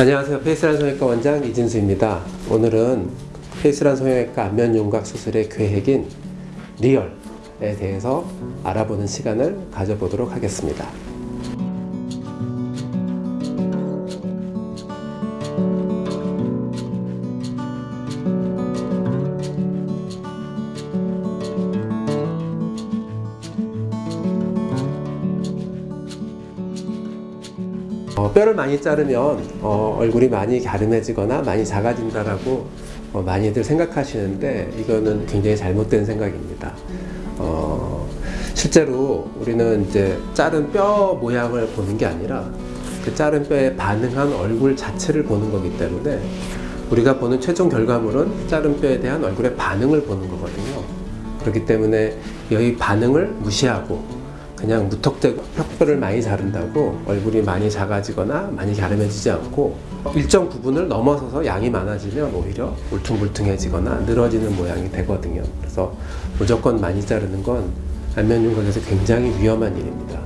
안녕하세요. 페이스란 성형외과 원장 이진수입니다. 오늘은 페이스란 성형외과 안면 윤곽 수술의 계획인 리얼에 대해서 알아보는 시간을 가져보도록 하겠습니다. 어, 뼈를 많이 자르면 어, 얼굴이 많이 갸름해지거나 많이 작아진다라고 어, 많이들 생각하시는데 이거는 굉장히 잘못된 생각입니다. 어, 실제로 우리는 이제 자른 뼈 모양을 보는 게 아니라 그 자른 뼈에 반응한 얼굴 자체를 보는 거기 때문에 우리가 보는 최종 결과물은 자른 뼈에 대한 얼굴의 반응을 보는 거거든요. 그렇기 때문에 여기 반응을 무시하고 그냥 무턱대고 뼈를 많이 자른다고 얼굴이 많이 작아지거나 많이 갸름해지지 않고 일정 부분을 넘어서서 양이 많아지면 오히려 울퉁불퉁해지거나 늘어지는 모양이 되거든요. 그래서 무조건 많이 자르는 건 안면윤곽에서 굉장히 위험한 일입니다.